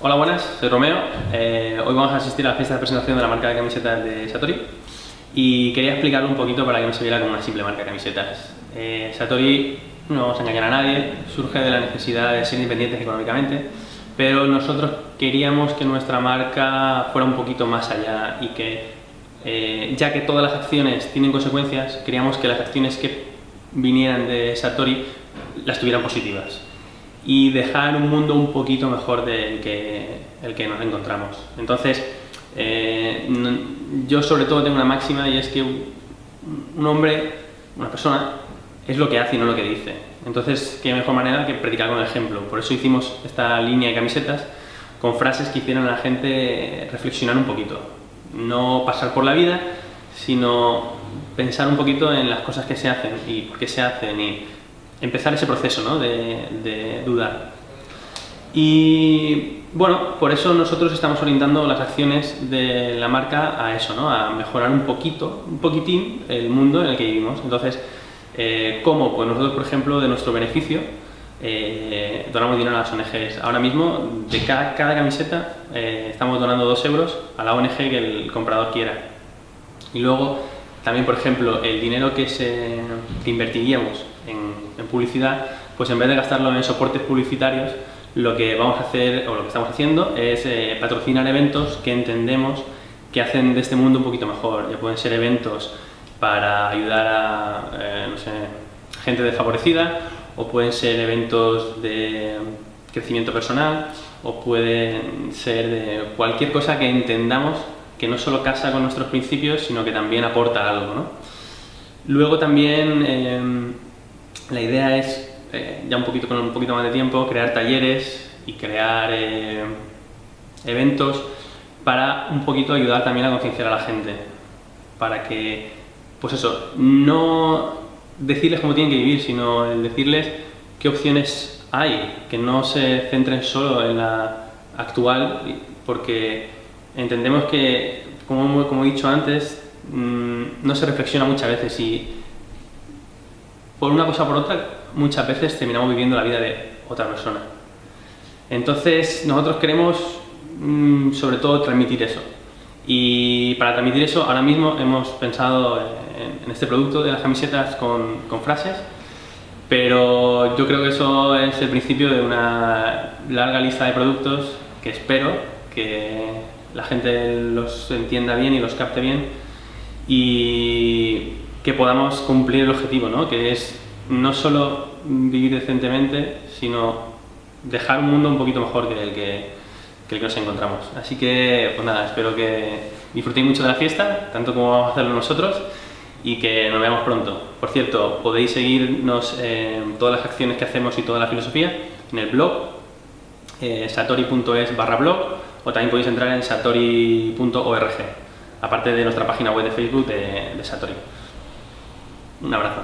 Hola, buenas, soy Romeo. Eh, hoy vamos a asistir a la fiesta de presentación de la marca de camisetas de Satori y quería explicarlo un poquito para que no se viera como una simple marca de camisetas. Eh, Satori, no vamos a engañar a nadie, surge de la necesidad de ser independientes económicamente, pero nosotros queríamos que nuestra marca fuera un poquito más allá y que, eh, ya que todas las acciones tienen consecuencias, queríamos que las acciones que vinieran de Satori las tuvieran positivas y dejar un mundo un poquito mejor del que, el que nos encontramos. Entonces, eh, yo sobre todo tengo una máxima y es que un hombre, una persona, es lo que hace y no lo que dice. Entonces, qué mejor manera que predicar con ejemplo. Por eso hicimos esta línea de camisetas con frases que hicieran a la gente reflexionar un poquito. No pasar por la vida, sino pensar un poquito en las cosas que se hacen y por qué se hacen y empezar ese proceso ¿no? de, dudar. Y bueno, por eso nosotros estamos orientando las acciones de la marca a eso, ¿no? a mejorar un poquito, un poquitín el mundo en el que vivimos. Entonces, eh, ¿cómo? Pues nosotros, por ejemplo, de nuestro beneficio, eh, donamos dinero a las ONGs. Ahora mismo, de cada, cada camiseta, eh, estamos donando 2 euros a la ONG que el comprador quiera. Y luego, también, por ejemplo, el dinero que, se, invertiríamos en, publicidad, pues en vez de gastarlo en soportes publicitarios, lo que vamos a hacer, o lo que estamos haciendo, es eh, patrocinar eventos que entendemos que hacen de este mundo un poquito mejor. Ya pueden ser eventos para ayudar a, eh, gente desfavorecida, o pueden ser eventos de crecimiento personal, o pueden ser de cualquier cosa que entendamos que no solo casa con nuestros principios, sino que también aporta algo. ¿no? Luego también em, la idea es, eh, ya un poquito con un poquito más de tiempo, crear talleres y crear eh, eventos para un poquito ayudar también a concienciar a la gente, para que, pues eso, no decirles cómo tienen que vivir, sino decirles qué opciones hay, que no se centren solo en la actual, porque entendemos que, como, como he dicho antes, mm, no se reflexiona muchas veces y por una cosa o por otra, muchas veces terminamos viviendo la vida de otra persona. Entonces, nosotros queremos, mm, sobre todo, transmitir eso. Y para transmitir eso, ahora mismo hemos pensado en, este producto de las camisetas con, con frases, pero yo creo que eso es el principio de una larga lista de productos que espero que la gente los entienda bien y los capte bien y que podamos cumplir el objetivo, ¿no? que es no solo vivir decentemente, sino dejar un mundo un poquito mejor que el que, que nos encontramos. Así que, pues nada, espero que disfrutéis mucho de la fiesta, tanto como vamos a hacerlo nosotros, y que nos veamos pronto. Por cierto, podéis seguirnos en todas las acciones que hacemos y toda la filosofía en el blog, eh, satori.es barra blog, o también podéis entrar en satori.org, aparte de nuestra página web de Facebook de, Satori. Un abrazo.